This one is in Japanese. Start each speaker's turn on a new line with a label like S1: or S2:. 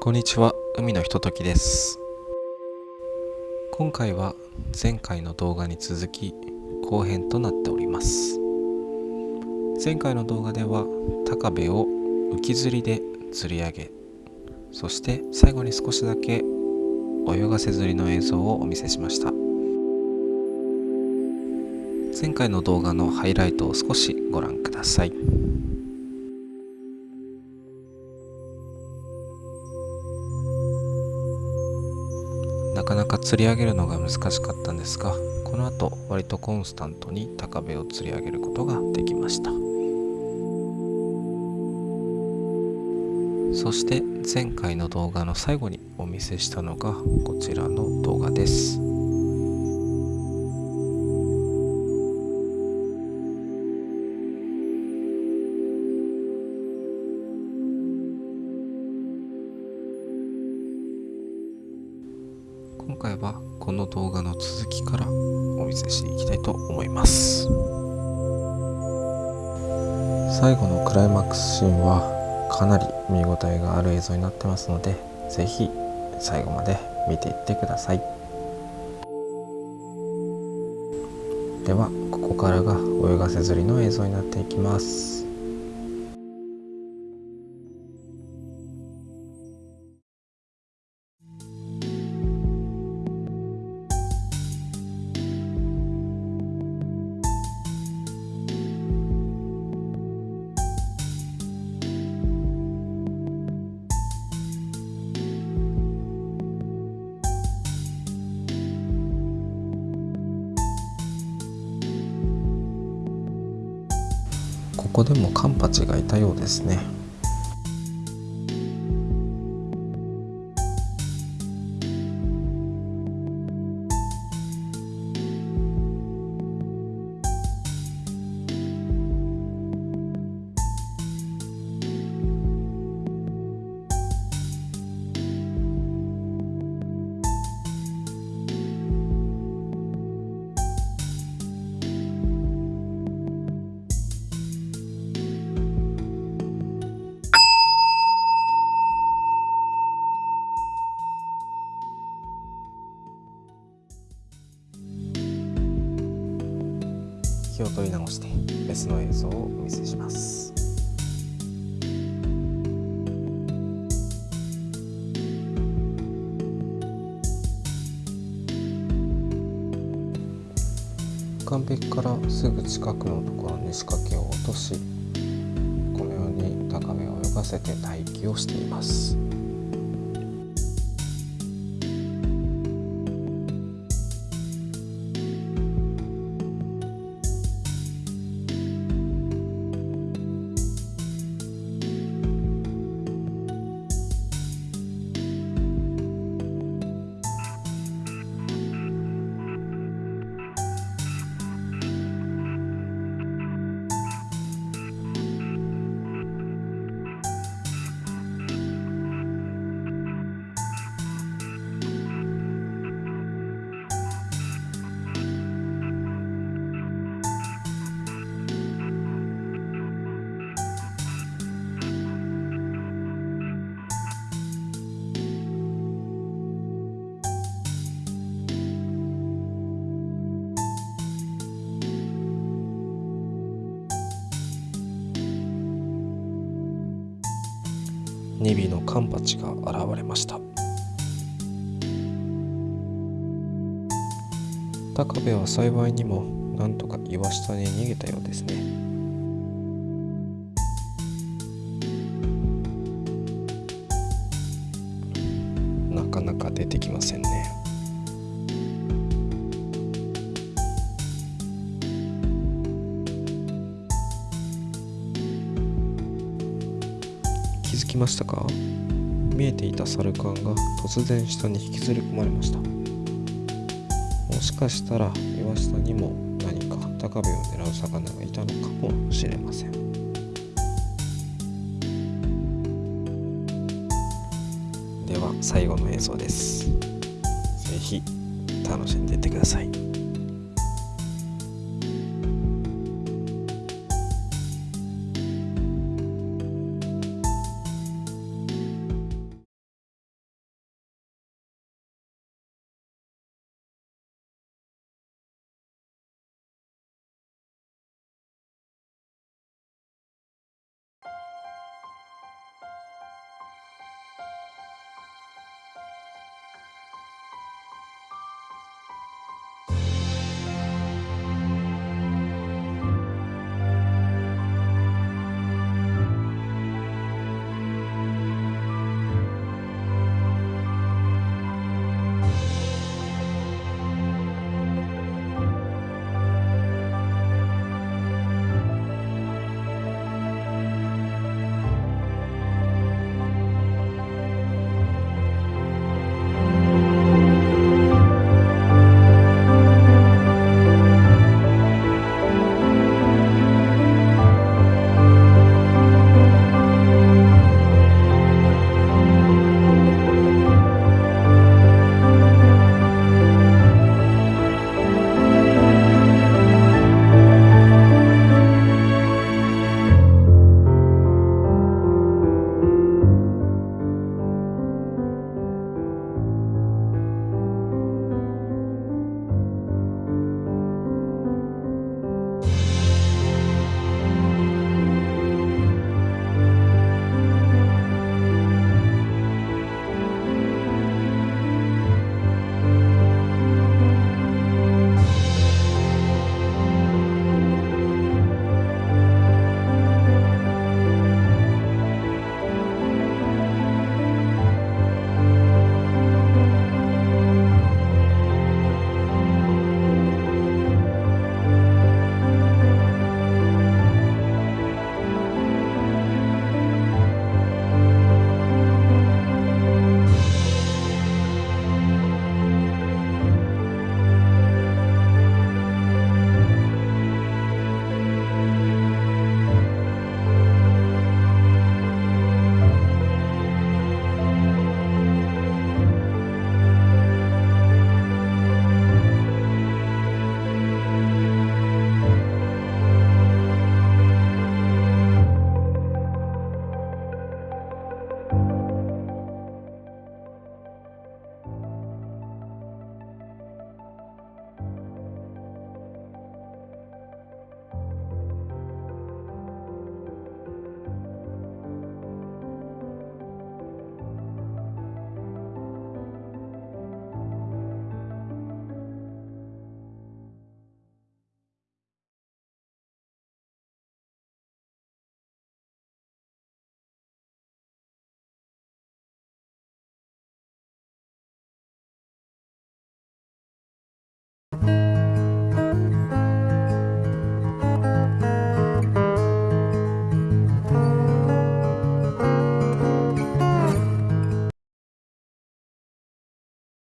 S1: こんにちは。海のひとときです。今回は前回の動画に続き後編となっております。前回の動画では高部を浮き釣りで釣り上げそして最後に少しだけ泳がせ釣りの映像をお見せしました。前回の動画のハイライトを少しご覧ください。かなか釣り上げるのが難しかったんですがこの後割とコンスタントに高部を釣り上げることができました。そして前回の動画の最後にお見せしたのがこちらの動画です。回はこの動画の続きからお見せしていきたいと思います。最後のクライマックスシーンはかなり見応えがある映像になってますので是非最後まで見ていってください。ではここからが泳がせ釣りの映像になっていきます。ここでもカンパチがいたようですね。気を取り直して別の映像をお見せします。岸壁からすぐ近くのところに仕掛けを落としこのように高めを泳がせて待機をしています。2尾のカンパチが現れました。高部は幸いにもなんとか岩下に逃げたようですね。きましたか？見えていたサルカンが突然下に引きずり込まれました。もしかしたら岩下にも何か高部を狙う魚がいたのかもしれません。では最後の映像です。是非楽しんでいってください。